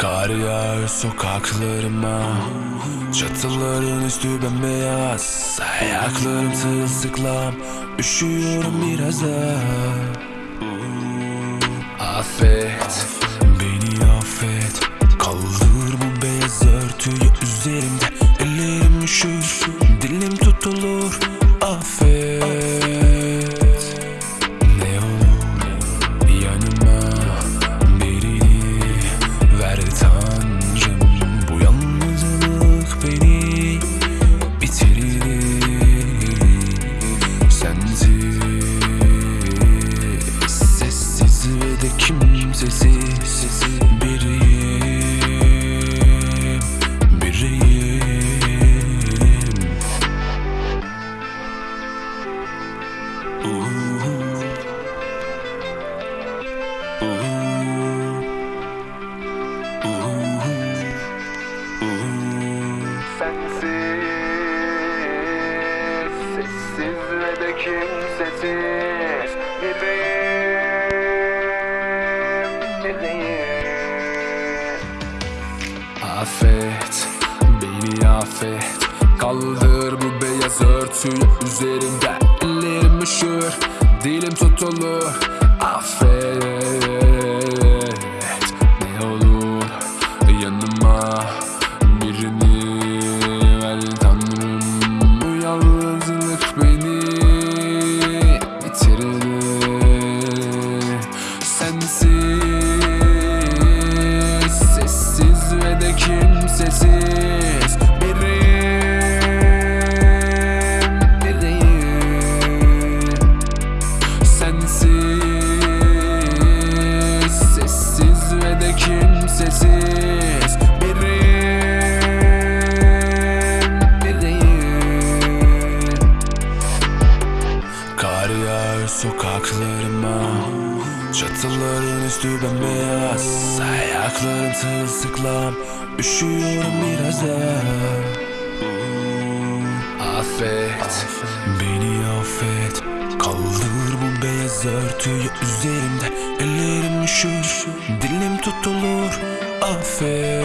yağıyor sokaklarıma Çatıların üstü bembeyaz Ayaklarım sırılsıklam Üşüyorum biraz da. Affet Beni affet. Kaldır bu beyaz örtüyü üzerimde Ellerim üşür Dilim tutulur kimsesiz biriyim, biriyim. Affet, beni affet Kaldır bu beyaz örtüyü üzerimde Üşür, dilim tutulur. Affet, kimsesiz biriyim, biriyim. Kar yağıyor sokaklarıma. Çatıların üstü bembeyaz. Ayaklarım sırılsıklam Üşüyorum biraz da. Affet. Beni affet. Kaldır bu beyaz örtüyü üzerimde Ellerim üşür. Dilim tutulur Affet